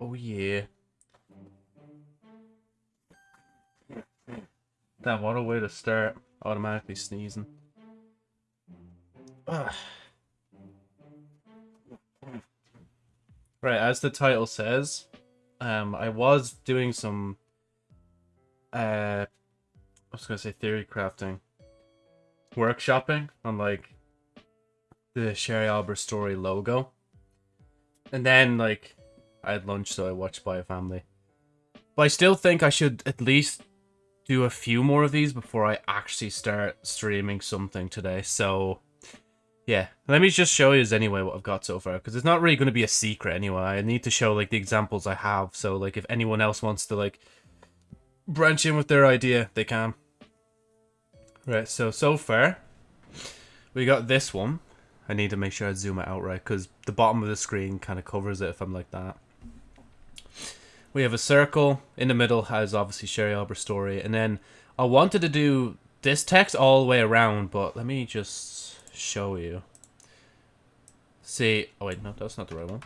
Oh yeah. Damn, what a way to start. Automatically sneezing. Ugh. Right, as the title says, um, I was doing some, uh, I was gonna say theory crafting, workshopping on like the Sherry Albert story logo, and then like I had lunch, so I watched Spy Family. But I still think I should at least do a few more of these before I actually start streaming something today. So, yeah. Let me just show you anyway what I've got so far, because it's not really going to be a secret anyway. I need to show, like, the examples I have, so, like, if anyone else wants to, like, branch in with their idea, they can. Right, so, so far, we got this one. I need to make sure I zoom it out right, because the bottom of the screen kind of covers it if I'm like that. We have a circle. In the middle has obviously Sherry Albert story. And then I wanted to do this text all the way around, but let me just show you. See, oh wait, no, that's not the right one.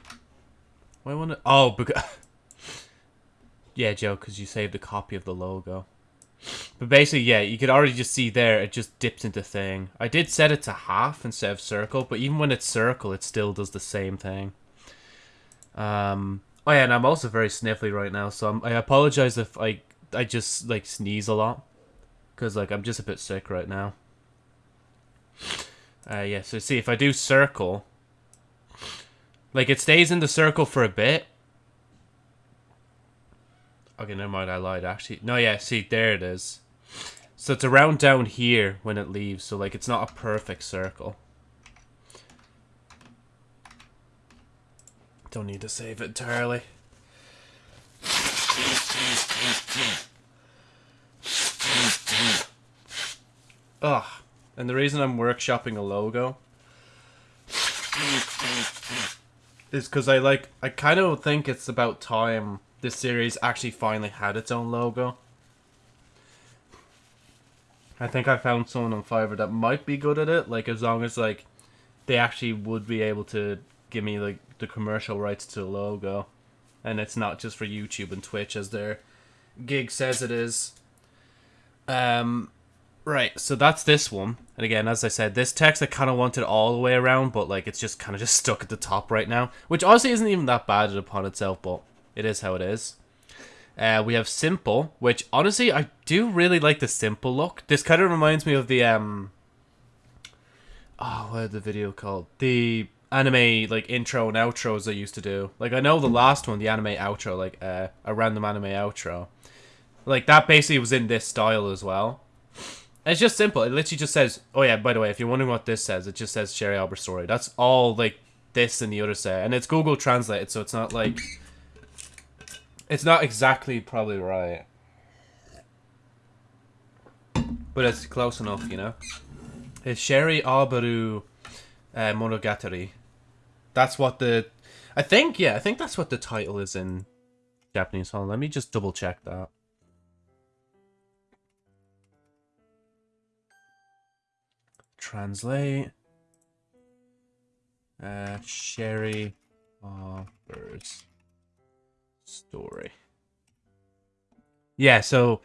Why want to? Oh, because yeah, Joe, because you saved a copy of the logo. But basically, yeah, you could already just see there, it just dips into thing. I did set it to half instead of circle, but even when it's circle, it still does the same thing. Um, Oh yeah, and I'm also very sniffly right now, so I'm, i apologize if I I just like sneeze a lot, cause like I'm just a bit sick right now. Uh, yeah, so see if I do circle, like it stays in the circle for a bit. Okay, never mind, I lied. Actually, no, yeah, see there it is. So it's around down here when it leaves, so like it's not a perfect circle. Don't need to save it entirely. Ugh. And the reason I'm workshopping a logo is because I like, I kind of think it's about time this series actually finally had its own logo. I think I found someone on Fiverr that might be good at it, like as long as like they actually would be able to give me like the commercial rights to the logo, and it's not just for YouTube and Twitch as their gig says it is. Um, right. So that's this one, and again, as I said, this text I kind of wanted all the way around, but like it's just kind of just stuck at the top right now, which honestly isn't even that bad upon itself, but it is how it is. Uh, we have simple, which honestly I do really like the simple look. This kind of reminds me of the um. Oh, what the video called? The anime like intro and outros I used to do. Like I know the last one, the anime outro, like uh, a random anime outro. Like that basically was in this style as well. it's just simple. It literally just says, "Oh yeah, by the way, if you're wondering what this says, it just says Sherry Albert story." That's all like this and the other say, and it's Google translated, so it's not like it's not exactly probably right, but it's close enough, you know. It's Sherry Alberu uh, Monogatari. That's what the... I think, yeah, I think that's what the title is in Japanese. Hold on, let me just double check that. Translate. Uh, Sherry Albers story. Yeah, so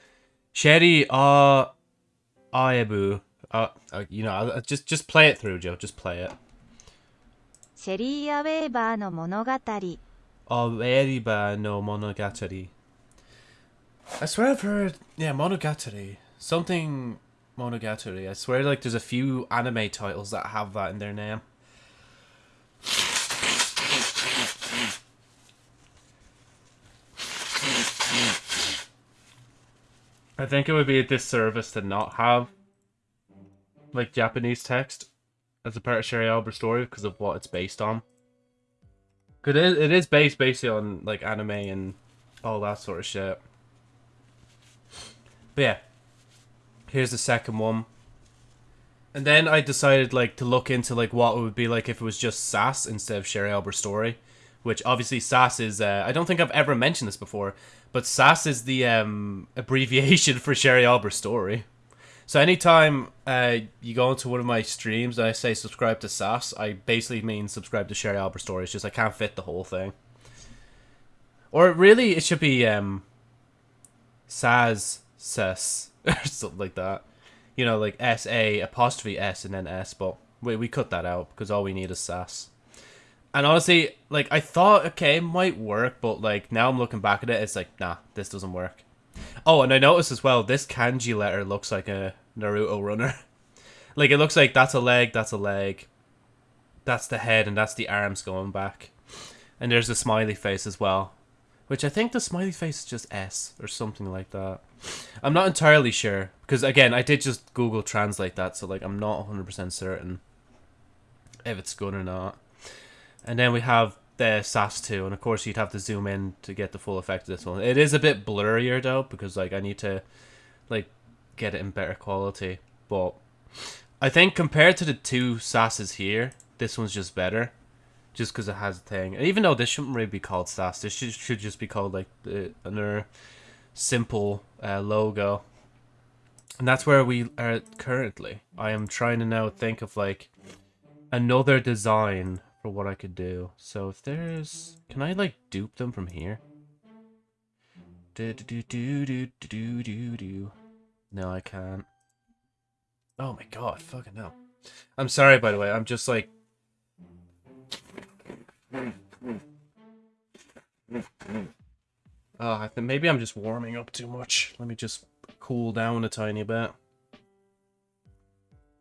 Sherry uh Aebu. Uh, uh, you know, just just play it through, Joe. Just play it. シェリー・アウェーバーの物語。アウェーバーの物語。I swear I've heard, yeah, Monogatari. Something Monogatari. I swear like there's a few anime titles that have that in their name. I think it would be a disservice to not have like Japanese text as a part of Sherry Albert story because of what it's based on. Cause it it is based basically on like anime and all that sort of shit. But yeah, here's the second one. And then I decided like to look into like what it would be like if it was just Sass instead of Sherry Albert story, which obviously Sass is. Uh, I don't think I've ever mentioned this before, but Sass is the um, abbreviation for Sherry Albert story. So anytime uh, you go into one of my streams and I say subscribe to Sass, I basically mean subscribe to Sherry Albert Story. It's just I can't fit the whole thing. Or really, it should be um, Saz Ses or something like that. You know, like S A apostrophe S and then S. But we we cut that out because all we need is Sas. And honestly, like I thought, okay, it might work, but like now I'm looking back at it, it's like, nah, this doesn't work. Oh, and I noticed as well, this kanji letter looks like a Naruto runner. like it looks like that's a leg, that's a leg, that's the head, and that's the arms going back. And there's a smiley face as well. Which I think the smiley face is just S or something like that. I'm not entirely sure. Because again, I did just Google translate that, so like I'm not 100% certain if it's good or not. And then we have the SAS 2, and of course you'd have to zoom in to get the full effect of this one. It is a bit blurrier though, because like I need to like get it in better quality. But I think compared to the two SASs here, this one's just better just because it has a thing. And even though this shouldn't really be called SAS, this should, should just be called like the, another simple uh, logo. And that's where we are currently. I am trying to now think of like another design for what I could do. So if there's, can I like dupe them from here? Do do do do do do do do. No, I can't. Oh my god, fucking hell. I'm sorry, by the way. I'm just like Oh, I think maybe I'm just warming up too much. Let me just cool down a tiny bit.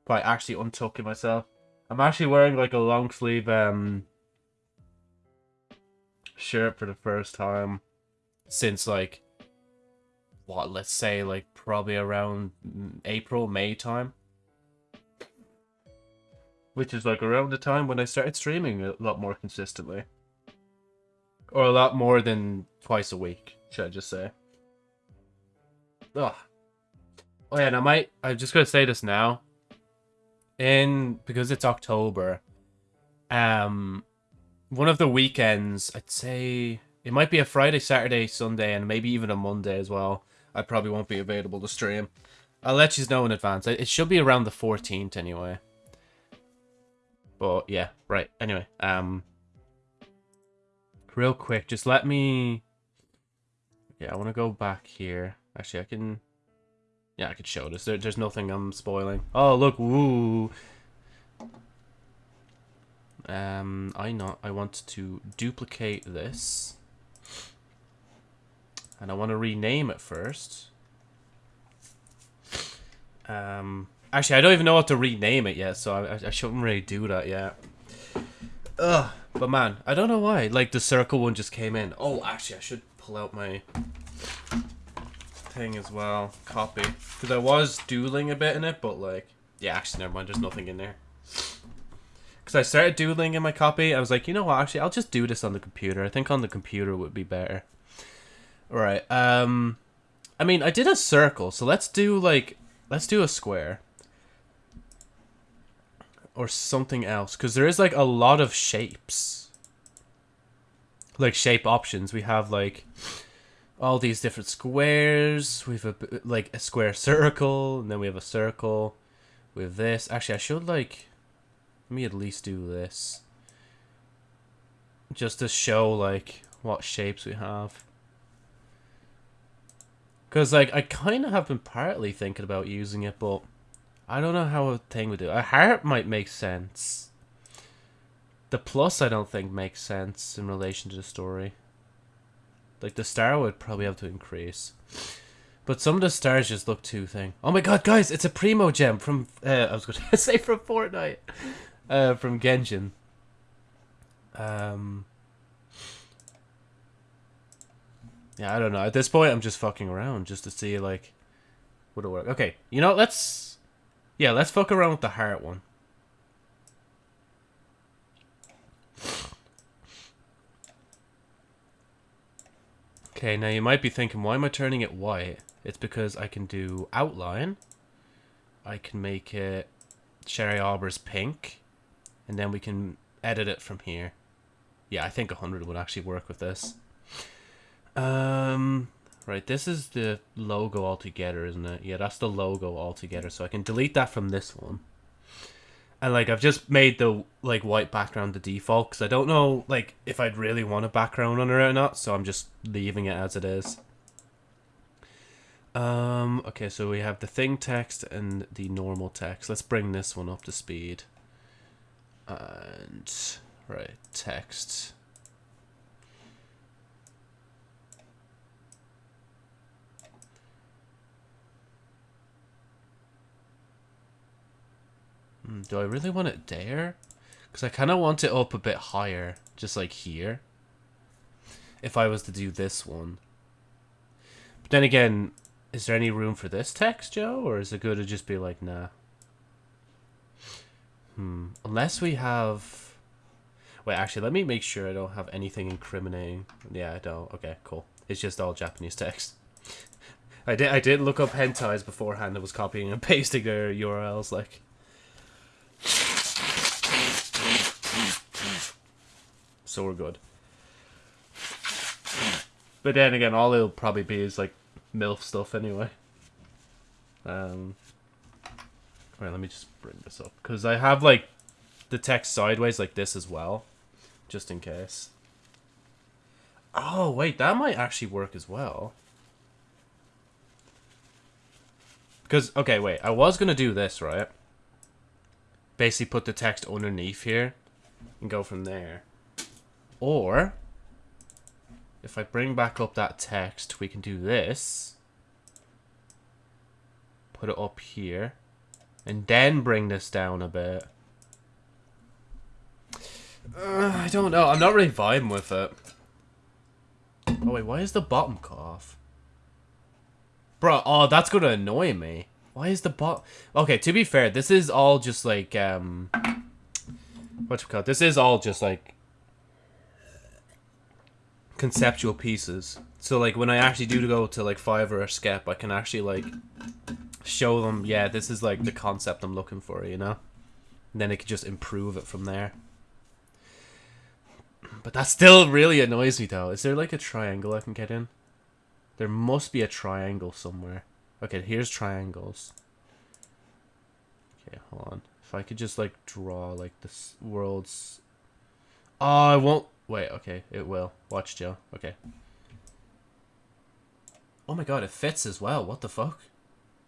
By actually untucking myself. I'm actually wearing like a long sleeve um shirt for the first time since like what let's say like probably around April May time which is like around the time when I started streaming a lot more consistently. Or a lot more than twice a week, should I just say. Ugh. Oh yeah, and I might, I'm just gonna say this now. In, because it's October, um, one of the weekends, I'd say, it might be a Friday, Saturday, Sunday, and maybe even a Monday as well. I probably won't be available to stream. I'll let you know in advance. It should be around the 14th anyway. But yeah, right. Anyway, um, real quick, just let me. Yeah, I want to go back here. Actually, I can. Yeah, I could show this. There, there's nothing I'm spoiling. Oh, look, woo. Um, I not. I want to duplicate this, and I want to rename it first. Um, Actually, I don't even know what to rename it yet, so I, I shouldn't really do that yet. Ugh. But man, I don't know why. Like, the circle one just came in. Oh, actually, I should pull out my thing as well. Copy. Because I was dueling a bit in it, but like... Yeah, actually, never mind. There's nothing in there. Because I started dueling in my copy. I was like, you know what? Actually, I'll just do this on the computer. I think on the computer would be better. Alright, um... I mean, I did a circle, so let's do, like... Let's do a square or something else because there is like a lot of shapes like shape options we have like all these different squares we have a like a square circle and then we have a circle with this actually i should like let me at least do this just to show like what shapes we have because like i kind of have been partly thinking about using it but I don't know how a thing would do. A heart might make sense. The plus I don't think makes sense in relation to the story. Like the star would probably have to increase. But some of the stars just look too thing. Oh my god, guys, it's a Primogem from uh, I was going to say from Fortnite. Uh, from Genshin. Um Yeah, I don't know. At this point I'm just fucking around just to see like would it work. Okay, you know, let's yeah, let's fuck around with the heart one. Okay, now you might be thinking, why am I turning it white? It's because I can do outline. I can make it Sherry Arbor's pink. And then we can edit it from here. Yeah, I think 100 would actually work with this. Um, Right, this is the logo altogether, isn't it? Yeah, that's the logo altogether. So I can delete that from this one. And like I've just made the like white background the default because I don't know like if I'd really want a background on it or not, so I'm just leaving it as it is. Um, okay, so we have the thing text and the normal text. Let's bring this one up to speed. And, right, text. Hmm, do I really want it there? Because I kind of want it up a bit higher, just like here. If I was to do this one. But then again, is there any room for this text, Joe? Or is it good to just be like, nah? Hmm. Unless we have... Wait, actually, let me make sure I don't have anything incriminating. Yeah, I don't. Okay, cool. It's just all Japanese text. I did I did look up hentais beforehand. I was copying and pasting their URLs, like... So we're good. But then again, all it'll probably be is like MILF stuff anyway. Um, wait, let me just bring this up. Because I have like the text sideways like this as well. Just in case. Oh, wait, that might actually work as well. Because, okay, wait, I was going to do this, right? Basically put the text underneath here and go from there. Or, if I bring back up that text, we can do this. Put it up here. And then bring this down a bit. Uh, I don't know. I'm not really vibing with it. Oh, wait. Why is the bottom cut off? Bro, oh, that's going to annoy me. Why is the bot... Okay, to be fair, this is all just like, um... What you call? This is all just like conceptual pieces. So like when I actually do go to like Fiverr or Skep, I can actually like show them, yeah, this is like the concept I'm looking for, you know? And then it could just improve it from there. But that still really annoys me though. Is there like a triangle I can get in? There must be a triangle somewhere. Okay, here's triangles. Okay, hold on. If I could just like draw like this world's... Oh, I won't Wait, okay, it will. Watch, Joe. Okay. Oh my god, it fits as well. What the fuck?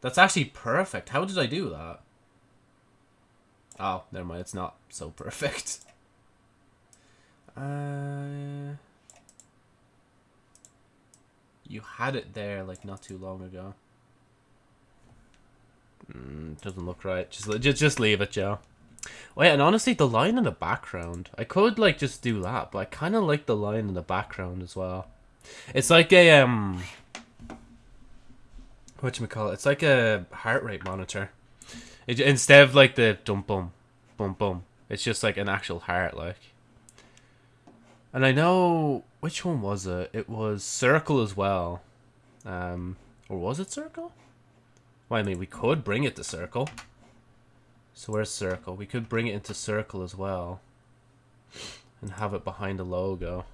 That's actually perfect. How did I do that? Oh, never mind. It's not so perfect. Uh, you had it there like not too long ago. Mm, doesn't look right. Just just just leave it, yeah, and honestly, the line in the background, I could like just do that, but I kind of like the line in the background as well. It's like a um, what you call it? It's like a heart rate monitor. It, instead of like the dum bum, bum bum, it's just like an actual heart, like. And I know which one was it? It was Circle as well, um, or was it Circle? Well, I mean, we could bring it to Circle. So where's circle? We could bring it into circle as well. And have it behind the logo.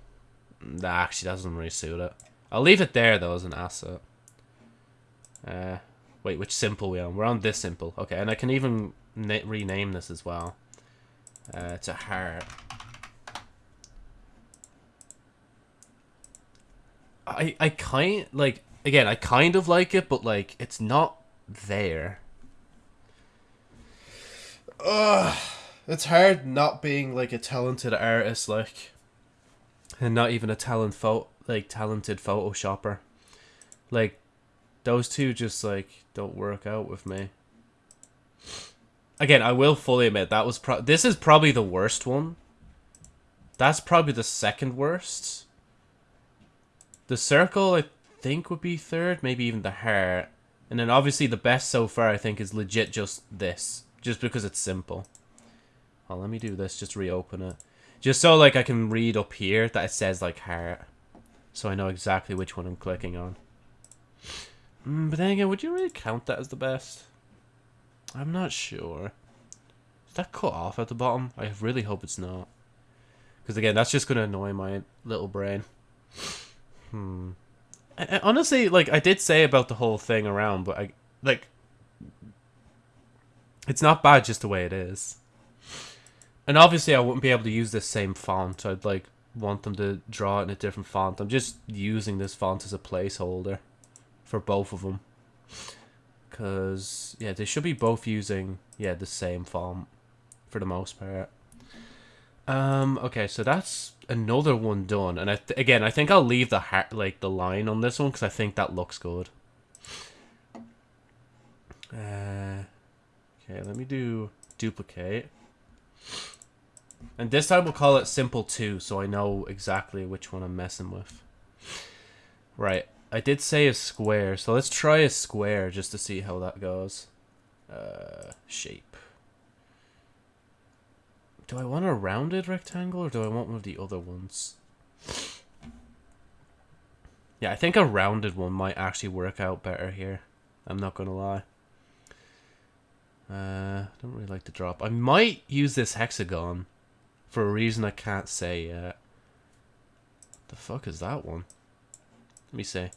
That actually doesn't really suit it. I'll leave it there though as an asset. Uh, wait, which simple we on? We're on this simple. Okay, and I can even rename this as well. Uh, a heart. I I kind like again I kind of like it, but like it's not there. Ugh, it's hard not being like a talented artist, like, and not even a talent photo, like talented photoshopper. Like, those two just like don't work out with me. Again, I will fully admit that was pro. This is probably the worst one. That's probably the second worst. The circle, I think, would be third, maybe even the heart. And then obviously the best so far, I think, is legit just this. Just because it's simple. Oh, let me do this. Just reopen it. Just so like I can read up here that it says like heart. So I know exactly which one I'm clicking on. Mm, but then again, would you really count that as the best? I'm not sure. Is that cut off at the bottom? I really hope it's not. Because again, that's just going to annoy my little brain. Hmm. Honestly, like, I did say about the whole thing around, but I, like, it's not bad just the way it is. And obviously I wouldn't be able to use this same font. I'd like want them to draw it in a different font. I'm just using this font as a placeholder for both of them. Because, yeah, they should be both using, yeah, the same font for the most part. Um, okay, so that's another one done. And I again, I think I'll leave the heart, like the line on this one because I think that looks good. Uh, okay, let me do duplicate. And this time we'll call it simple 2 so I know exactly which one I'm messing with. Right, I did say a square, so let's try a square just to see how that goes. Uh, shape. Do I want a rounded rectangle or do I want one of the other ones? Yeah, I think a rounded one might actually work out better here. I'm not gonna lie. Uh, don't really like the drop. I might use this hexagon for a reason I can't say yet. The fuck is that one? Let me see.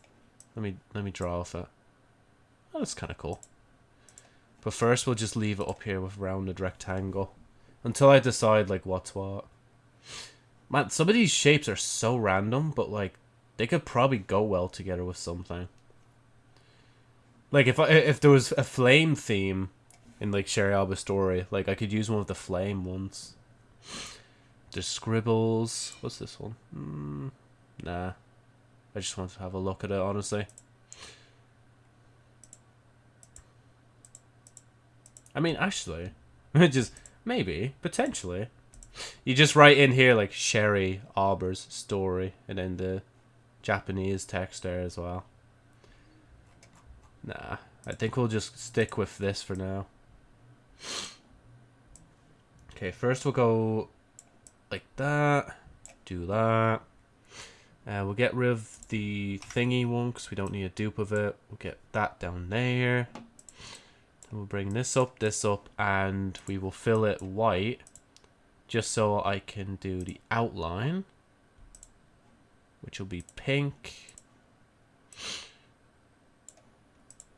Let me let me draw off it. Oh, that's kind of cool. But first, we'll just leave it up here with rounded rectangle until I decide like what's what. Man, some of these shapes are so random, but like they could probably go well together with something. Like if I, if there was a flame theme in like Sherry Alba's story, like I could use one of the flame ones. The scribbles. What's this one? Mm, nah. I just want to have a look at it, honestly. I mean, actually, just maybe, potentially. You just write in here like Sherry Alber's story, and then the Japanese text there as well. Nah, I think we'll just stick with this for now. Okay, first we'll go like that. Do that. Uh, we'll get rid of the thingy one because we don't need a dupe of it. We'll get that down there. We'll bring this up, this up, and we will fill it white just so I can do the outline, which will be pink.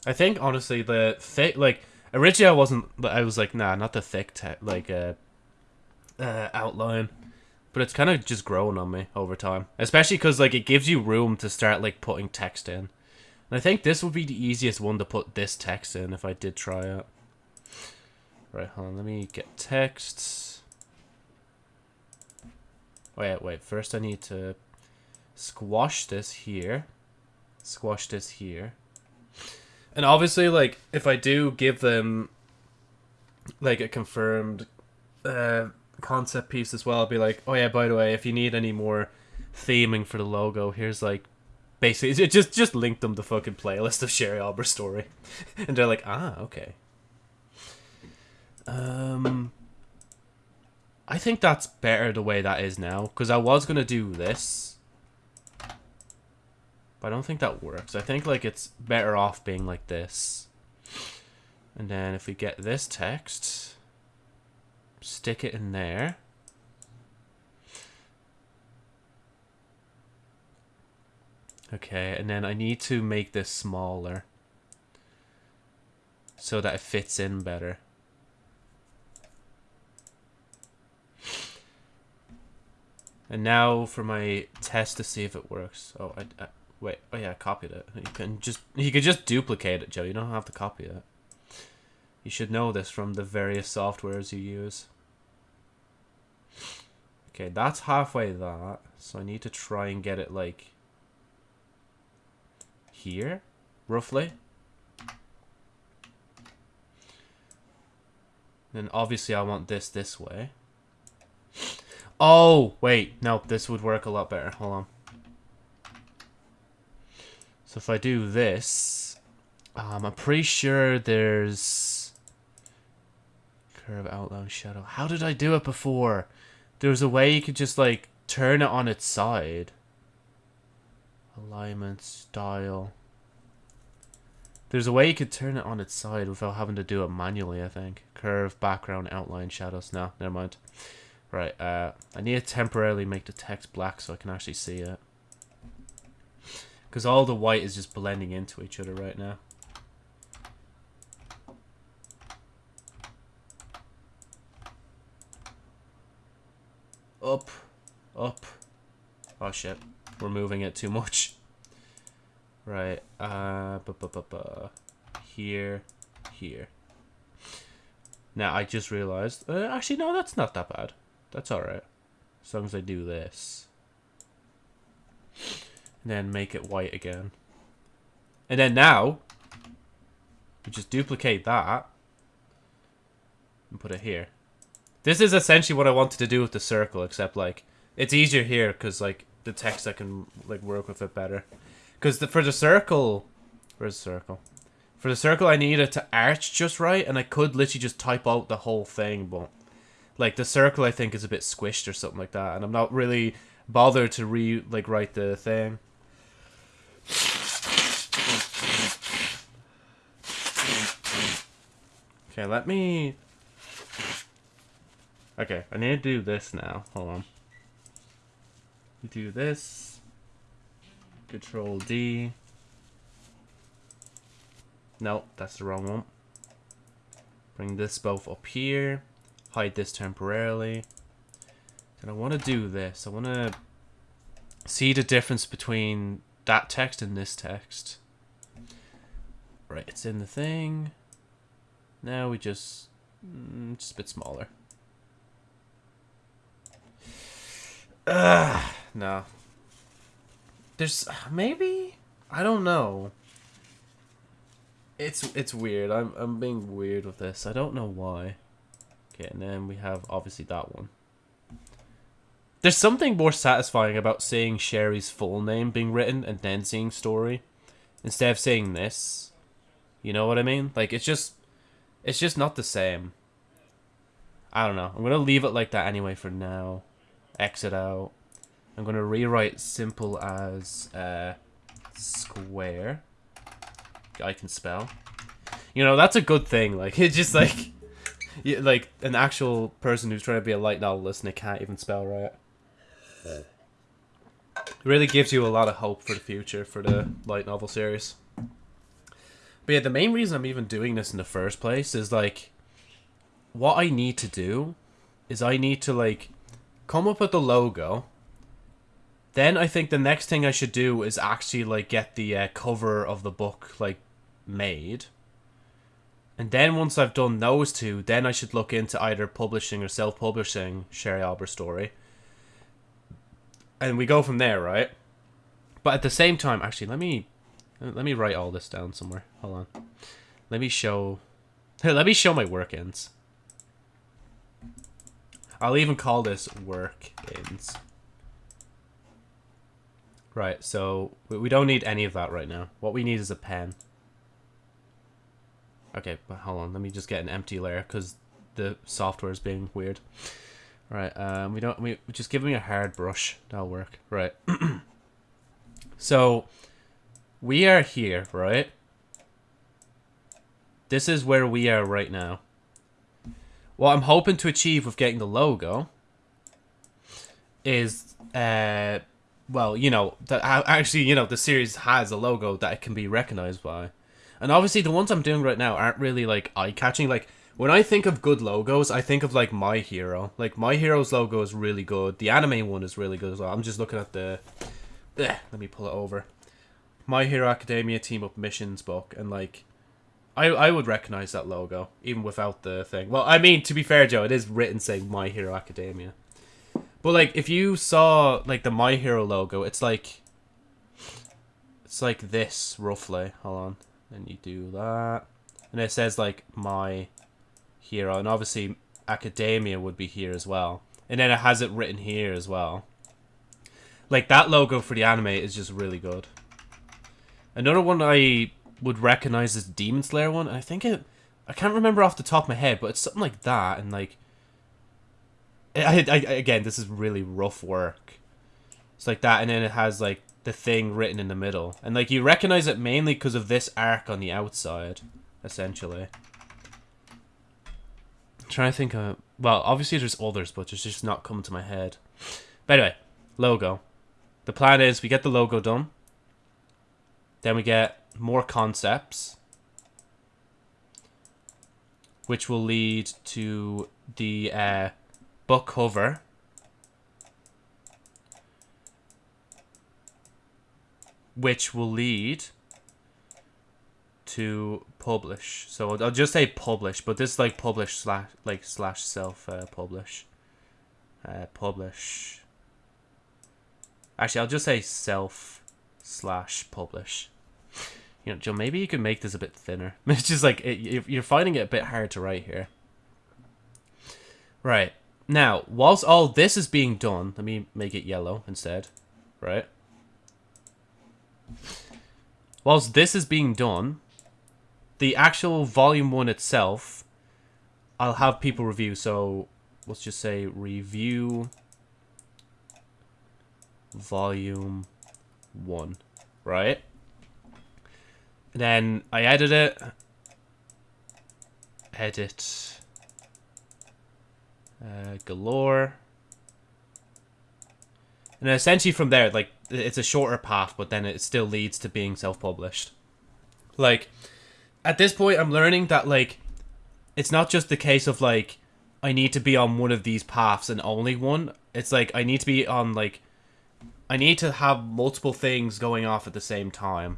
I think, honestly, the thick, like, originally I wasn't, I was like, nah, not the thick, like, uh, uh, outline. But it's kind of just growing on me over time. Especially because, like, it gives you room to start, like, putting text in. And I think this would be the easiest one to put this text in if I did try it. Right, hold on. Let me get text. Wait, wait. First I need to squash this here. Squash this here. And obviously, like, if I do give them, like, a confirmed uh, concept piece as well. I'll be like, oh yeah, by the way, if you need any more theming for the logo, here's like basically it just just link them the fucking playlist of Sherry Albert's story, and they're like, ah, okay. Um, I think that's better the way that is now because I was gonna do this, but I don't think that works. I think like it's better off being like this, and then if we get this text stick it in there. Okay, and then I need to make this smaller so that it fits in better. And now for my test to see if it works. Oh, I, I wait. Oh yeah, I copied it. You can just you could just duplicate it, Joe. You don't have to copy it. You should know this from the various softwares you use. Okay, that's halfway that. So I need to try and get it like here, roughly. Then obviously I want this this way. Oh, wait. No, this would work a lot better. Hold on. So if I do this, um, I'm pretty sure there's curve outline shadow. How did I do it before? There was a way you could just, like, turn it on its side. Alignment, style. There's a way you could turn it on its side without having to do it manually, I think. Curve, background, outline, shadows. No, never mind. Right, uh, I need to temporarily make the text black so I can actually see it. Because all the white is just blending into each other right now. up, up. Oh shit, we're moving it too much. Right, uh, bu -bu -bu here, here. Now, I just realized, uh, actually, no, that's not that bad. That's alright. As long as I do this. And then make it white again. And then now, we just duplicate that and put it here. This is essentially what I wanted to do with the circle, except like it's easier here because like the text I can like work with it better. Because the for the circle, where's the circle? For the circle, I need it to arch just right, and I could literally just type out the whole thing, but like the circle, I think is a bit squished or something like that, and I'm not really bothered to re like write the thing. Okay, let me... Okay, I need to do this now. Hold on. Do this. Control D. No, that's the wrong one. Bring this both up here. Hide this temporarily. And I want to do this. I want to see the difference between that text and this text. Right, it's in the thing. Now we just, mm, just a bit smaller. Ugh, no. There's maybe I don't know. It's it's weird. I'm I'm being weird with this. I don't know why. Okay, and then we have obviously that one. There's something more satisfying about seeing Sherry's full name being written and then seeing story instead of saying this. You know what I mean? Like it's just it's just not the same. I don't know. I'm going to leave it like that anyway for now. Exit out. I'm going to rewrite simple as uh, square. I can spell. You know, that's a good thing. Like, it's just like... you, like, an actual person who's trying to be a light novelist and they can't even spell right. It really gives you a lot of hope for the future for the light novel series. But yeah, the main reason I'm even doing this in the first place is like, what I need to do is I need to like come up with the logo. Then I think the next thing I should do is actually like get the uh, cover of the book like made. And then once I've done those two, then I should look into either publishing or self-publishing Sherry Albert story. And we go from there, right? But at the same time, actually, let me let me write all this down somewhere. Hold on. Let me show... Let me show my work-ins. I'll even call this work-ins. Right, so we don't need any of that right now. What we need is a pen. Okay, but hold on. Let me just get an empty layer because the software is being weird. Right, um, we don't. We just give me a hard brush. That'll work. Right. so we are here, right? This is where we are right now. What I'm hoping to achieve with getting the logo is, uh, well, you know, that actually, you know, the series has a logo that it can be recognized by. And obviously, the ones I'm doing right now aren't really like eye catching. Like, when I think of good logos, I think of like My Hero. Like, My Hero's logo is really good. The anime one is really good as well. I'm just looking at the. Ugh, let me pull it over. My Hero Academia Team Up Missions book, and like, I I would recognize that logo even without the thing. Well, I mean, to be fair, Joe, it is written saying My Hero Academia. But like, if you saw like the My Hero logo, it's like, it's like this roughly. Hold on, and you do that, and it says like My Hero, and obviously Academia would be here as well, and then it has it written here as well. Like that logo for the anime is just really good. Another one I would recognize is Demon Slayer one. I think it, I can't remember off the top of my head, but it's something like that. And like, I, I, again, this is really rough work. It's like that, and then it has like the thing written in the middle, and like you recognize it mainly because of this arc on the outside, essentially. I'm trying to think of well, obviously there's others, but it's just not coming to my head. But anyway, logo. The plan is we get the logo done. Then we get more concepts, which will lead to the uh, book cover, Which will lead to publish. So I'll just say publish, but this is like publish slash like slash self uh, publish. Uh, publish. Actually, I'll just say self slash publish. You know, Joe, maybe you could make this a bit thinner. It's just like, it, you're finding it a bit hard to write here. Right now, whilst all this is being done, let me make it yellow instead. Right. Whilst this is being done, the actual volume one itself, I'll have people review. So let's just say review volume one, right? And then I edit it. Edit. Uh, galore. And essentially from there, like, it's a shorter path, but then it still leads to being self-published. Like, at this point, I'm learning that, like, it's not just the case of, like, I need to be on one of these paths and only one. It's like, I need to be on, like, I need to have multiple things going off at the same time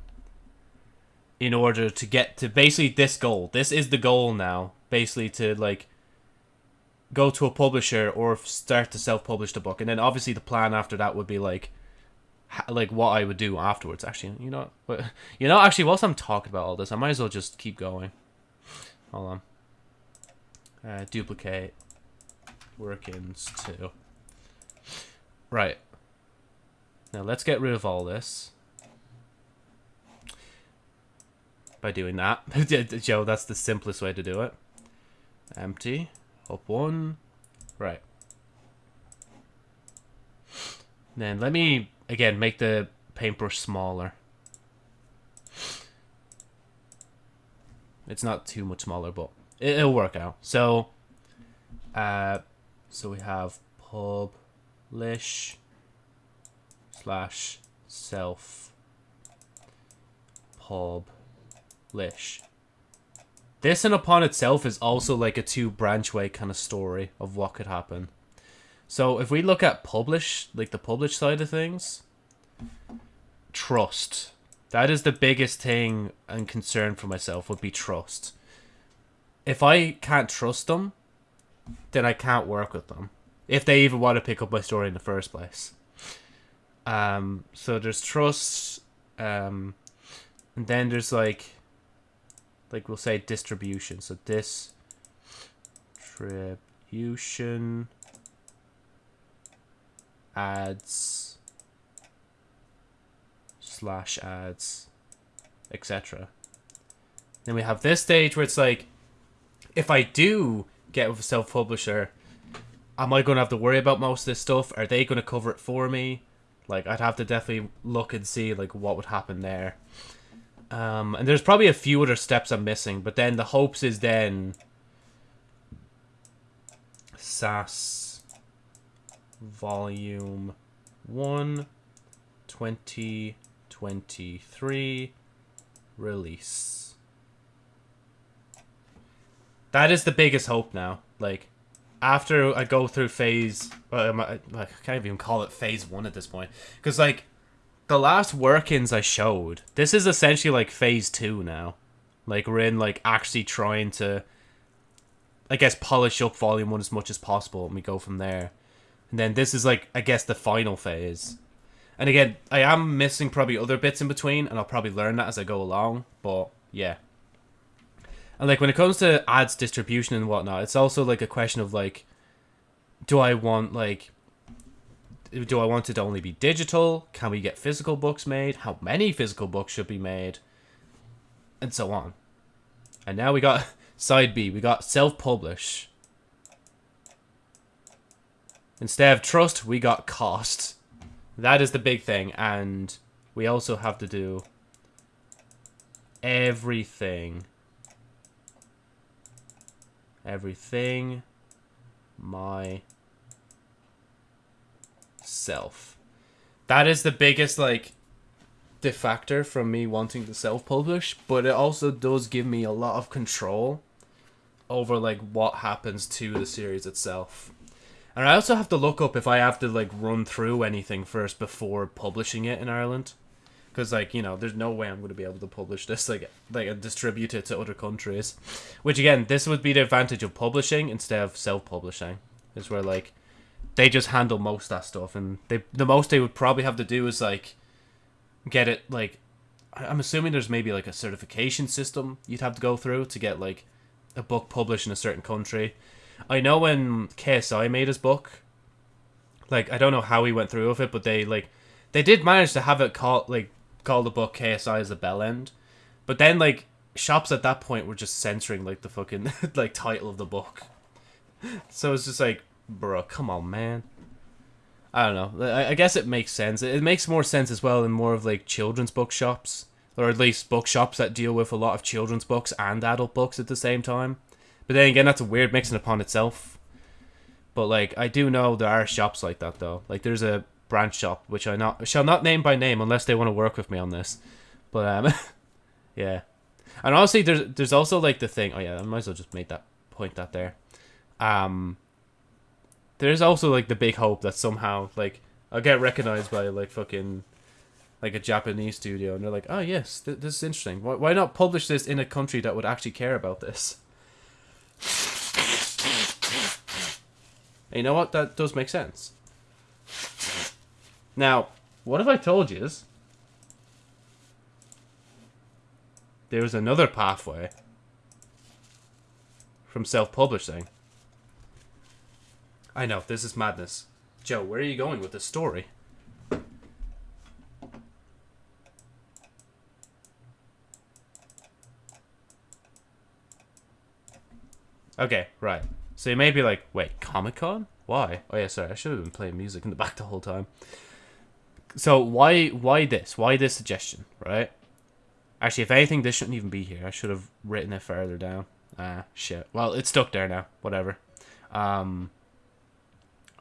in order to get to basically this goal. This is the goal now, basically to like go to a publisher or start to self-publish the book, and then obviously the plan after that would be like like what I would do afterwards. Actually, you know, you know, actually, whilst I'm talking about all this, I might as well just keep going. Hold on. Uh, duplicate workings two. Right. Now let's get rid of all this. By doing that. Joe, that's the simplest way to do it. Empty. Up one. Right. Then let me, again, make the paintbrush smaller. It's not too much smaller, but it, it'll work out. So, uh, so we have publish slash self publish. This in upon itself is also like a two branch way kind of story of what could happen. So if we look at publish, like the publish side of things, trust. That is the biggest thing and concern for myself would be trust. If I can't trust them, then I can't work with them. If they even want to pick up my story in the first place. Um, so there's trust, um, and then there's like, like we'll say distribution. So distribution ads slash ads, etc. Then we have this stage where it's like, if I do get with a self publisher, am I going to have to worry about most of this stuff? Are they going to cover it for me? Like, I'd have to definitely look and see like what would happen there. Um, and there's probably a few other steps I'm missing, but then the hopes is then SAS Volume 1 2023 release. That is the biggest hope now. Like, after I go through phase, well, I, I can't even call it phase one at this point, because like the last workings I showed, this is essentially like phase two now. Like we're in like actually trying to, I guess, polish up volume one as much as possible, and we go from there. And then this is like I guess the final phase. And again, I am missing probably other bits in between, and I'll probably learn that as I go along. But yeah. And like when it comes to ads distribution and whatnot, it's also like a question of like, do I want like, do I want it to only be digital? Can we get physical books made? How many physical books should be made? And so on. And now we got side B. We got self-publish. Instead of trust, we got cost. That is the big thing, and we also have to do everything everything my self. That is the biggest like de factor from me wanting to self-publish, but it also does give me a lot of control over like what happens to the series itself. And I also have to look up if I have to like run through anything first before publishing it in Ireland. because like you know there's no way i'm going to be able to publish this like like and distribute it to other countries which again this would be the advantage of publishing instead of self-publishing is where like they just handle most of that stuff and they the most they would probably have to do is like get it like i'm assuming there's maybe like a certification system you'd have to go through to get like a book published in a certain country i know when KSI made his book like i don't know how he went through with it but they like they did manage to have it called like call the book KSI as a bell end, but then like shops at that point were just censoring like the fucking like title of the book. So it's just like, bro, come on, man. I don't know. I, I guess it makes sense. It makes more sense as well in more of like children's bookshops, or at least bookshops that deal with a lot of children's books and adult books at the same time. But then again, that's a weird mixing upon itself. But like, I do know there are shops like that though. Like, there's a branch shop which I not shall not name by name unless they want to work with me on this. But um, yeah, and honestly, there's there's also like the thing. Oh yeah, I might as well just make that point that there. Um, there's also like the big hope that somehow like I'll get recognized by like fucking like a Japanese studio, and they're like, oh yes, th- this is interesting. Why why not publish this in a country that would actually care about this? And you know what? That does make sense. Now, what if I told you is there's another pathway from self-publishing? I know, this is madness. Joe, where are you going with this story? Okay, right. So you may be like, wait, Comic Con? Why? Oh yeah, sorry, I should have been playing music in the back the whole time. So why why this? Why this suggestion, right? Actually, if anything, this shouldn't even be here. I should have written it further down. Ah, shit. Well, it's stuck there now. Whatever. Um,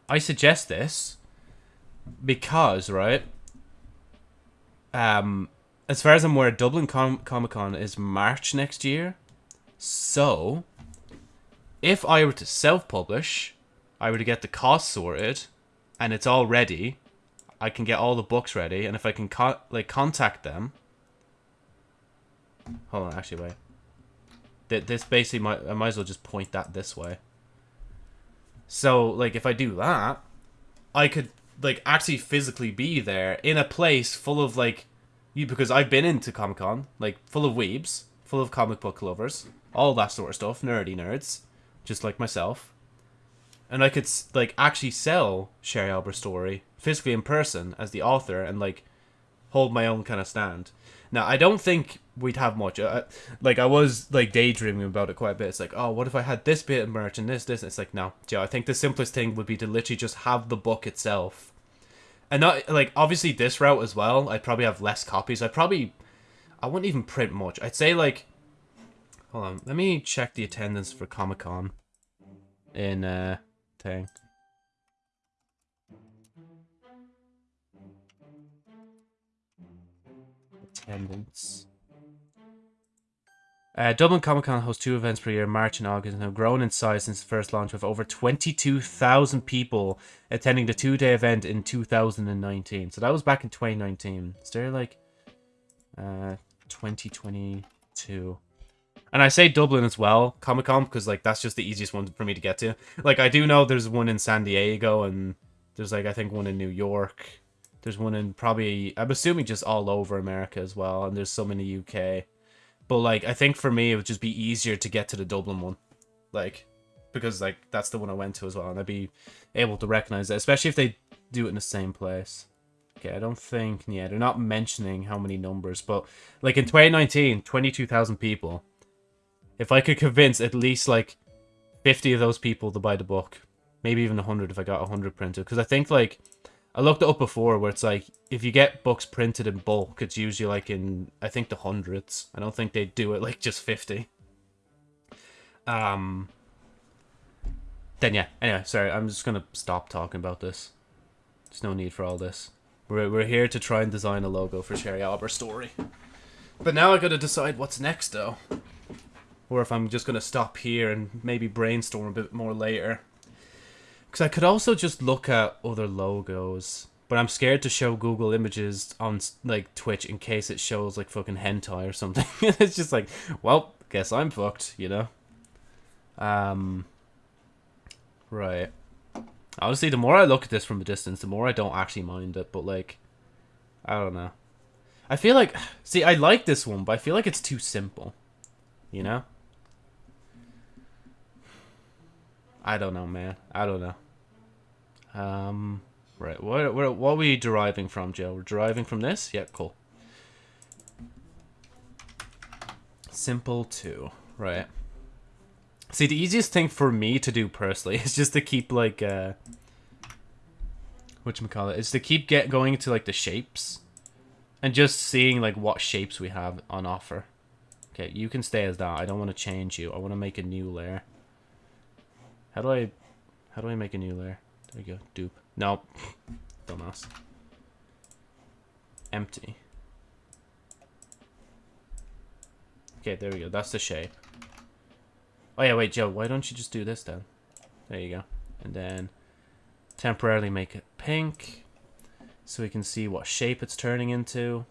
I suggest this because, right? Um, as far as I'm aware, Dublin Com- Comic Con is March next year. So, if I were to self-publish, I were to get the cost sorted, and it's all ready, I can get all the books ready, and if I can co- like contact them. Hold on, actually, wait. Th- This basically might I might as well just point that this way. So, like, if I do that, I could like actually physically be there in a place full of like you because I've been into Comic Con, like full of weebs, full of comic book lovers, all that sort of stuff, nerdy nerds, just like myself. And I could like actually sell Sherry Albert's story physically in person as the author and like hold my own kind of stand. Now I don't think we'd have much. Uh, like I was like daydreaming about it quite a bit. It's like, oh, what if I had this bit of merch and this, this? It's like, no, Joe. I think the simplest thing would be to literally just have the book itself, and not like obviously this route as well. I'd probably have less copies. I'd probably, I wouldn't even print much. I'd say like, hold on, let me check the attendance for Comic Con. In uh, thing. Attendance. Uh, Dublin Comic Con hosts two events per year, March and August, and have grown in size since the first launch, with over 22,000 people attending the two day event in 2019. So that was back in 2019. Is there like uh, 2022? And I say Dublin as well, Comic Con, because like that's just the easiest one for me to get to. Like I do know there's one in San Diego, and there's like I think one in New York. There's one in probably I'm assuming just all over America as well, and there's some in the UK. But like I think for me it would just be easier to get to the Dublin one. Like because like that's the one I went to as well and I'd be able to recognize it, especially if they do it in the same place. Okay, I don't think yeah, they're not mentioning how many numbers, but like in 2019, 22,000 people. If I could convince at least like 50 of those people to buy the book, maybe even 100 if I got 100 printed because I think like I looked it up before where it's like if you get books printed in bulk, it's usually like in I think the hundreds. I don't think they do it like just fifty. Um. Then yeah. Anyway, sorry. I'm just gonna stop talking about this. There's no need for all this. We're we're here to try and design a logo for Sherry Albert story. But now I gotta decide what's next though. Or if I'm just gonna stop here and maybe brainstorm a bit more later. Because I could also just look at other logos. but I'm scared to show Google Images on like Twitch in case it shows like fucking hentai or something. it's just like, well, guess I'm fucked, you know. Um. Right. Honestly, the more I look at this from a distance, the more I don't actually mind it. But like, I don't know. I feel like, see, I like this one, but I feel like it's too simple. You know. I don't know, man. I don't know. Um. Right. What what what are we deriving from, Joe? We're deriving from this. Yeah. Cool. Simple two. Right. See, the easiest thing for me to do personally is just to keep like uh what call it is to keep get going to like the shapes and just seeing like what shapes we have on offer. Okay, you can stay as that. I don't want to change you. I want to make a new layer. How do I how do I make a new layer? There we go. Dupe. No. Dumbass. Empty. Okay, there we go. That's the shape. Oh yeah, wait, Joe, why don't you just do this then? There you go. And then temporarily make it pink so we can see what shape it's turning into.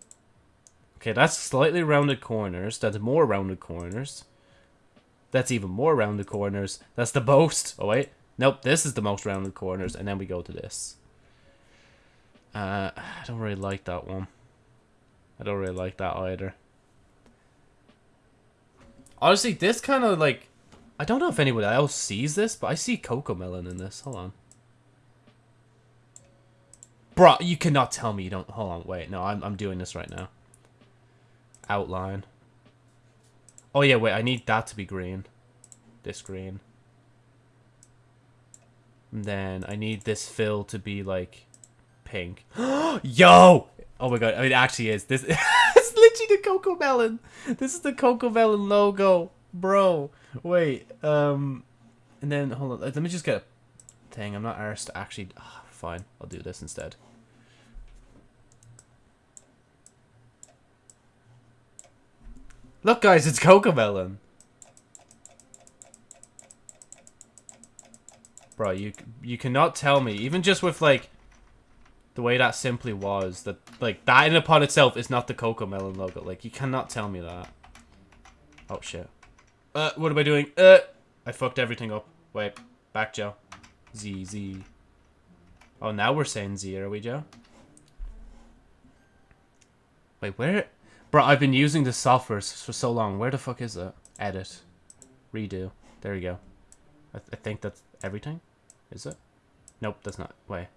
Okay, that's slightly rounded corners. That's more rounded corners. That's even more rounded corners. That's the most. Oh wait. Nope, this is the most rounded corners. And then we go to this. Uh, I don't really like that one. I don't really like that either. Honestly, this kind of like... I don't know if anyone else sees this, but I see CoComelon in this. Hold on. Bro, you cannot tell me you don't... Hold on, wait. No, I'm, I'm doing this right now. Outline. Oh, yeah, wait. I need that to be green. This green. And then I need this fill to be, like, pink. Yo! Oh, my God. I mean, it actually is. This It's literally the CoComelon. This is the CoComelon logo. Bro. Wait. Um... And then, hold on. Let me just get a thing. I'm not arsed to actually... ah, fine. I'll do this instead. Look, guys, it's CoComelon. Bro, you you cannot tell me, even just with like the way that simply was, that like that in upon itself is not the CoComelon logo. Like you cannot tell me that. Oh shit. Uh, what am I doing? Uh, I fucked everything up. Wait, back Joe. Z Z. Oh, now we're saying Z, are we, Joe? Wait, where? Bro, I've been using this software for so long. Where the fuck is it? Edit. Redo. There you go. I, th I think that's everything. Is it? Nope, that's not. Wait.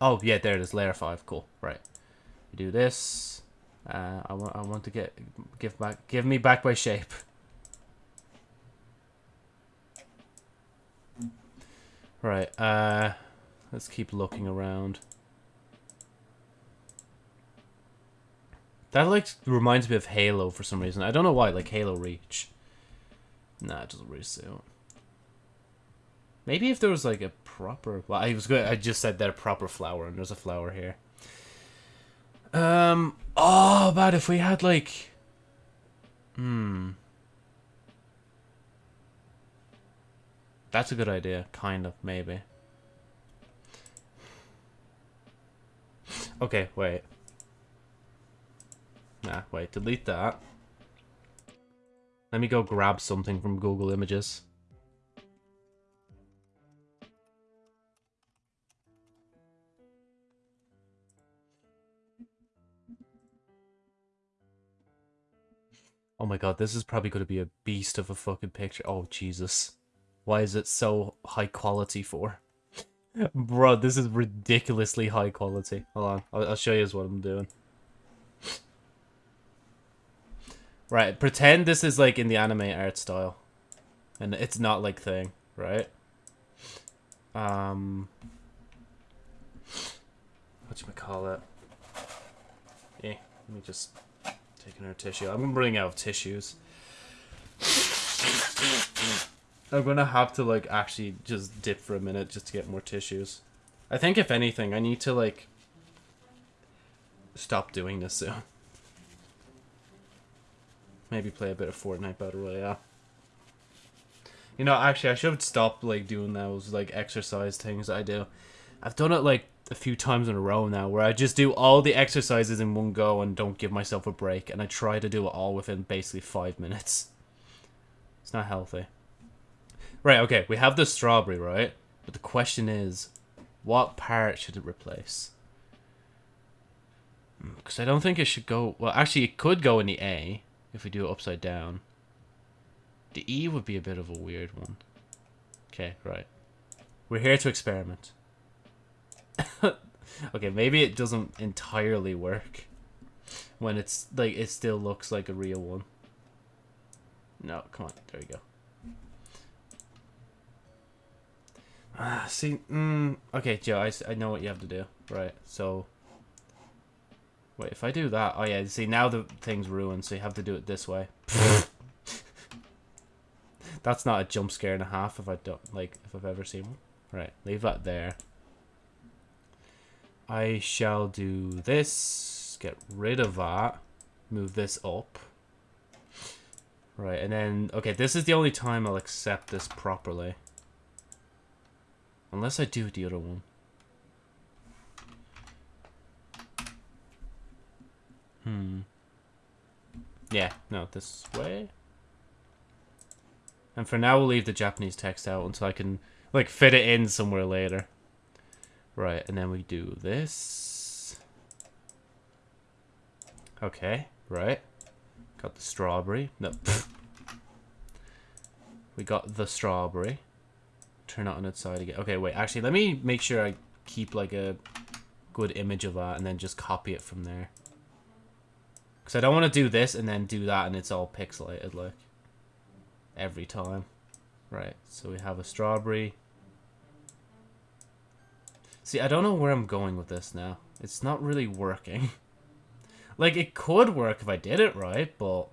Oh, yeah, there it is. Layer 5. Cool. Right. Do this. Uh, I want I want to get give back give me back my shape. Right. Uh let's keep looking around. That like reminds me of Halo for some reason. I don't know why, like Halo Reach. Nah, it doesn't really suit. Maybe if there was like a proper well, I was good I just said that proper flower and there's a flower here. Um oh but if we had like Hmm. That's a good idea, kind of, maybe. Okay, wait. Nah, wait, delete that. Let me go grab something from Google Images. Oh my god, this is probably going to be a beast of a fucking picture. Oh, Jesus. Why is it so high quality for? Bro, this is ridiculously high quality. Hold on, I'll, I'll show you what I'm doing. Right, pretend this is like in the anime art style. And it's not like thing, right? Um... Whatchamacallit? Eh, let me just take another tissue. I'm gonna running out of tissues. I'm gonna have to like actually just dip for a minute just to get more tissues. I think if anything, I need to like stop doing this soon. Maybe play a bit of Fortnite Battle Royale. You know, actually, I should stop like doing those like exercise things I do. I've done it like a few times in a row now where I just do all the exercises in one go and don't give myself a break, and I try to do it all within basically five minutes. It's not healthy. Right, okay, we have the strawberry, right? But the question is, what part should it replace? Hmm, because I don't think it should go... Well, actually, it could go in the A if we do it upside down. The E would be a bit of a weird one. Okay, right. We're here to experiment. okay, maybe it doesn't entirely work when it's like it still looks like a real one. No, come on, there you go. Ah, see, mm, okay, Joe, I, I know what you have to do. Right, so wait, if I do that, oh yeah, see now the thing's ruined, so you have to do it this way. That's not a jump scare and a half if I don't like if I've ever seen one. Right, leave that there. I shall do this, get rid of that, move this up. Right, and then, okay, this is the only time I'll accept this properly. Unless I do the other one. Hmm. Yeah, no, this way. And for now, we'll leave the Japanese text out until I can, like, fit it in somewhere later. Right, and then we do this. Okay, right. Got the strawberry. No. we got the strawberry. Turn it on its side again. Okay, wait. Actually, let me make sure I keep, like, a good image of that and then just copy it from there. Because I don't want to do this and then do that and it's all pixelated, like. Every time. Right, so we have a strawberry. See, I don't know where I'm going with this now. It's not really working. like, it could work if I did it right, but...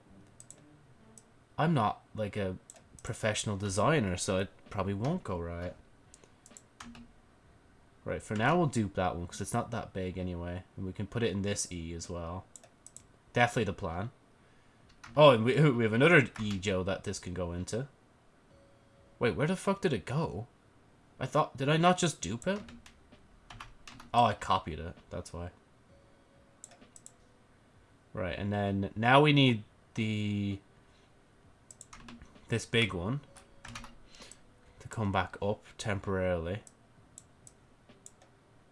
I'm not, like, a professional designer, so it probably won't go right. Right, for now we'll dupe that one, because it's not that big anyway. And we can put it in this E as well. Definitely the plan. Oh, and we, we have another E, Joe, that this can go into. Wait, where the fuck did it go? I thought... Did I not just dupe it? Oh, I copied it. That's why. Right, and then now we need the... This big one. To come back up temporarily.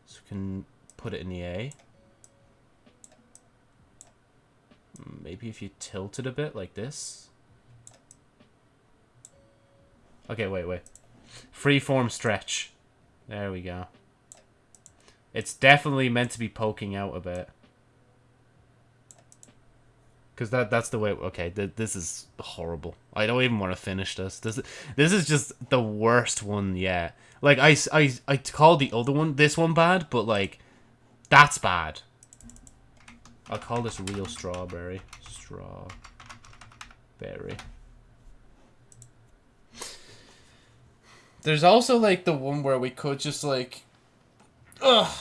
So we can put it in the A. Maybe if you tilt it a bit like this. Okay, wait, wait. Freeform stretch. There we go. It's definitely meant to be poking out a bit. Because that, that's the way... Okay, th this is horrible. I don't even want to finish this. This, this is just the worst one yet. Like, I, I, I called the other one, this one bad, but, like, that's bad. I'll call this real strawberry. Strawberry. There's also, like, the one where we could just, like... Ugh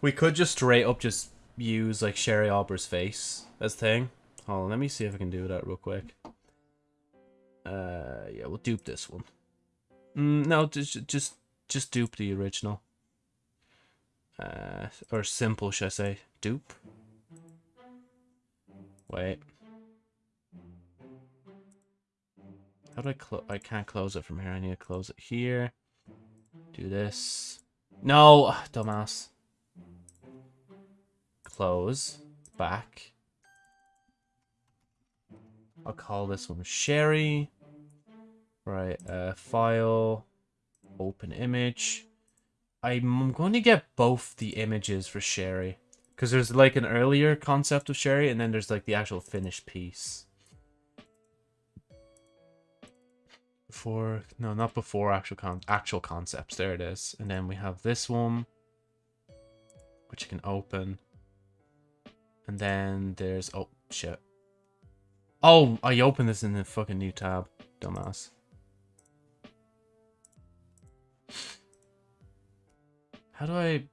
we could just straight up just use like Sherry Aubrey's face as thing. Hold on, let me see if I can do that real quick. Uh, yeah, we'll dupe this one. Mm, no, just just just dupe the original. Uh, or simple, should I say? Dupe. Wait. How do I close? I can't close it from here. I need to close it here. Do this. No, dumbass close, back. I'll call this one Sherry. Right, uh, file, open image. I'm going to get both the images for Sherry. Because there's like an earlier concept of Sherry, and then there's like the actual finished piece. Before, no, not before actual con actual concepts. There it is. And then we have this one, which you can open. And then there's... Oh, shit. Oh, I opened this in the fucking new tab. Dumbass. How do I...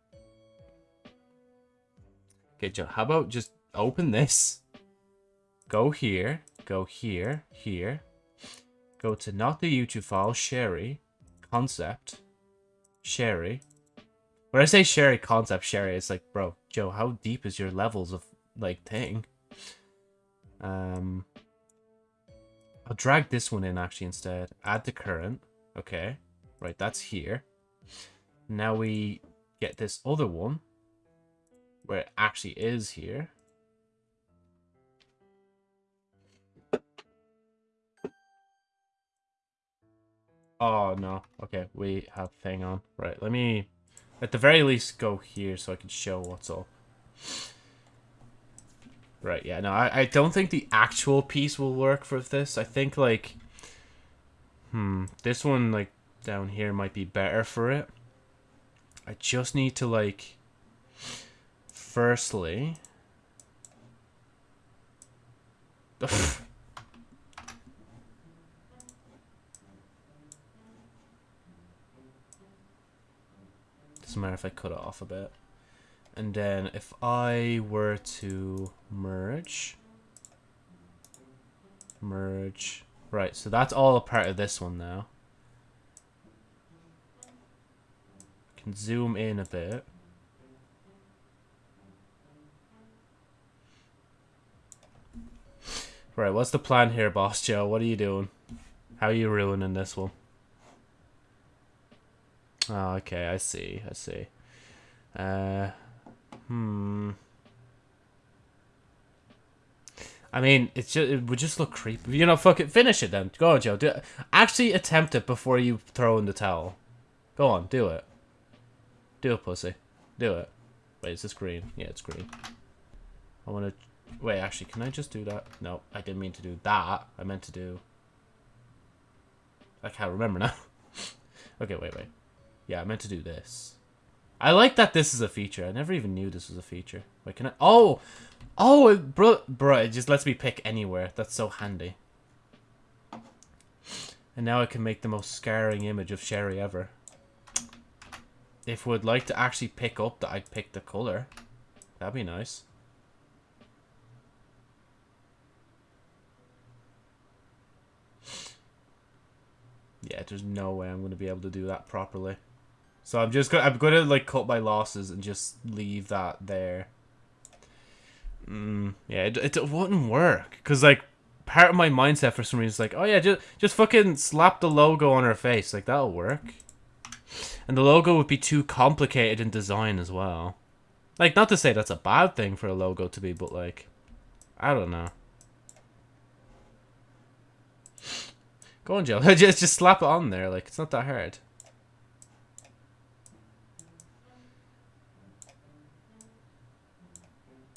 Okay, Joe, how about just open this? Go here. Go here. Here. Go to not the YouTube file. Sherry. Concept. Sherry. When I say Sherry concept Sherry, it's like, bro, Joe, how deep is your levels of like thing? Um, I'll drag this one in actually instead. Add the current. Okay, right, that's here. Now we get this other one where it actually is here. Oh, no. Okay, we have thing on. Right, let me, at the very least, go here so I can show what's up. Right, yeah, no, I, I don't think the actual piece will work for this. I think, like, hmm, this one, like, down here might be better for it. I just need to, like, firstly... Doesn't matter if I cut it off a bit. And then if I were to merge, merge, right, so that's all a part of this one now. Can zoom in a bit. Right, what's the plan here, Boss Joe? What are you doing? How are you ruining this one? Oh, okay, I see, I see. Uh, hmm. I mean, it's just it would just look creepy. You know, fuck it, finish it then. Go on, Joe. Do it. Actually, attempt it before you throw in the towel. Go on, do it. Do it, pussy. Do it. Wait, is this green? Yeah, it's green. I want to... Wait, actually, can I just do that? No, I didn't mean to do that. I meant to do... I can't remember now. okay, wait, wait. Yeah, I meant to do this. I like that this is a feature. I never even knew this was a feature. Wait, can I... Oh! Oh, bro, bro, it just lets me pick anywhere. That's so handy. And now I can make the most scarring image of Sherry ever. If we'd like to actually pick up that I picked the color, that'd be nice. Yeah, there's no way I'm going to be able to do that properly. So I'm just gonna I'm gonna like cut my losses and just leave that there. Mm, yeah, it, it wouldn't work because like part of my mindset for some reason is like, oh yeah, just just fucking slap the logo on her face, like that'll work. And the logo would be too complicated in design as well. Like, not to say that's a bad thing for a logo to be, but like, I don't know. Go on, Joe. just just slap it on there. Like, it's not that hard.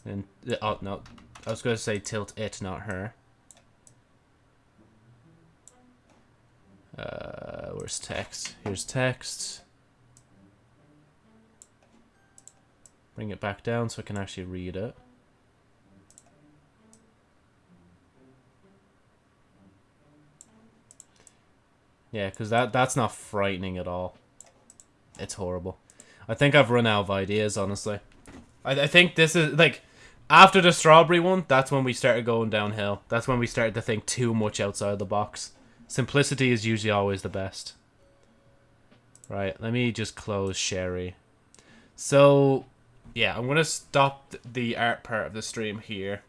And oh no, I was going to say tilt it, not her. Uh, where's text? Here's text. Bring it back down so I can actually read it. Yeah, because that, that's not frightening at all. It's horrible. I think I've run out of ideas, honestly. I, I think this is, like, after the strawberry one, that's when we started going downhill. That's when we started to think too much outside the box. Simplicity is usually always the best. Right, let me just close Sherry. So, yeah, I'm going to stop the art part of the stream here.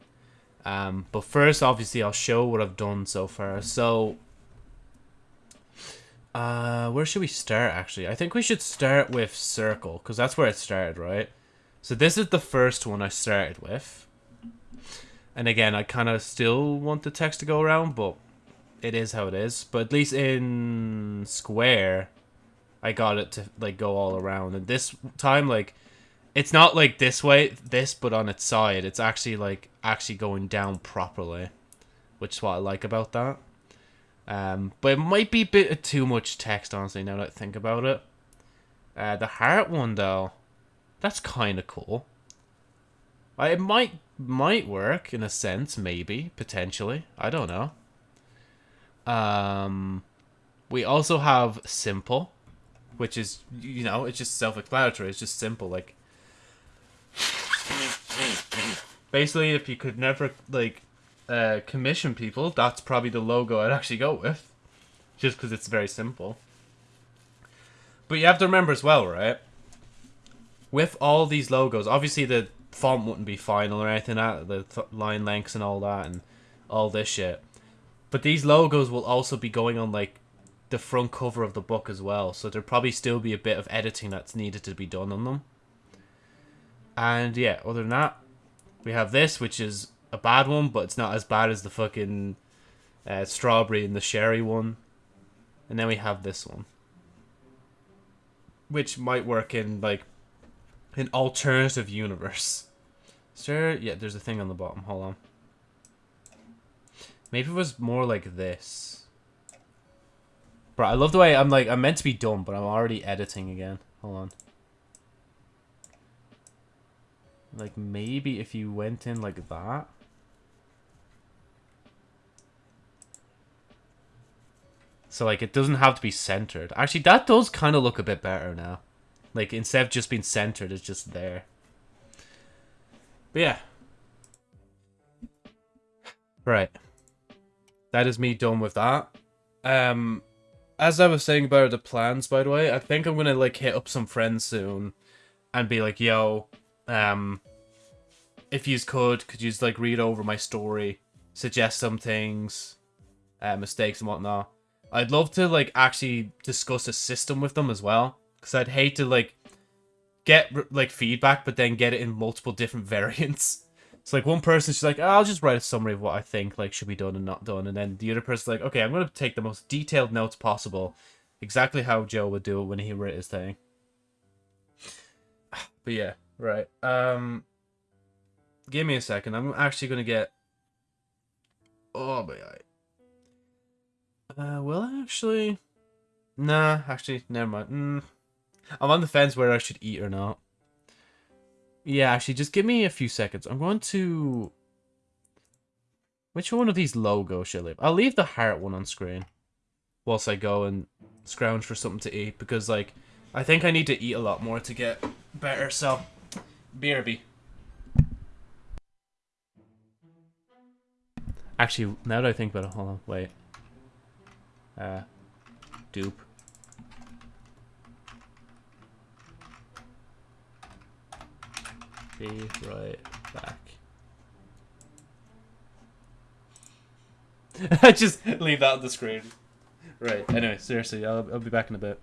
Um, but first, obviously, I'll show what I've done so far. So, uh, where should we start, actually? I think we should start with Circle, because that's where it started, right? So this is the first one I started with. And again, I kind of still want the text to go around, but it is how it is. But at least in Square, I got it to like go all around. And this time, like, it's not like this way, this, but on its side. It's actually like actually going down properly, which is what I like about that. Um, but it might be a bit too much text, honestly, now that I think about it. Uh, the heart one, though, that's kind of cool. It might might work in a sense, maybe potentially. I don't know. Um, we also have simple, which is you know it's just self-explanatory. It's just simple. Like basically, if you could never like uh, commission people, that's probably the logo I'd actually go with, just because it's very simple. But you have to remember as well, right? with all these logos, obviously the font wouldn't be final or anything, that the th- line lengths and all that, and all this shit. But these logos will also be going on like the front cover of the book as well, so there'll probably still be a bit of editing that's needed to be done on them. And yeah, other than that, we have this, which is a bad one, but it's not as bad as the fucking uh, strawberry and the sherry one. And then we have this one, which might work in like an alternative universe. Sure, yeah, there's a thing on the bottom. Hold on. Maybe it was more like this. Bro, I love the way I'm like, I'm meant to be done, but I'm already editing again. Hold on. Like, maybe if you went in like that. So, like, it doesn't have to be centered. Actually, that does kind of look a bit better now. Like, instead of just being centered, it's just there. But yeah. Right. That is me done with that. Um, as I was saying about the plans, by the way, I think I'm gonna like hit up some friends soon, and be like, "Yo, um, if you could, could you like read over my story, suggest some things, uh, mistakes and whatnot." I'd love to like actually discuss a system with them as well, because I'd hate to like get like feedback, but then get it in multiple different variants. It's like one person's just like, oh, I'll just write a summary of what I think like should be done and not done, and then the other person's like, okay, I'm gonna take the most detailed notes possible, exactly how Joe would do it when he wrote his thing. But yeah, right. Um, give me a second. I'm actually gonna get. Oh boy. Uh, well, actually, nah. Actually, never mind. Mm. I'm on the fence whether I should eat or not. Yeah, actually, just give me a few seconds. I'm going to... Which one of these logos should I leave? I'll leave the heart one on screen. Whilst I go and scrounge for something to eat. Because, like, I think I need to eat a lot more to get better. So, BRB. Actually, now that I think about it, hold on, wait. Uh, dupe. Be right back. I just leave that on the screen. Right, anyway, seriously, I'll, I'll be back in a bit.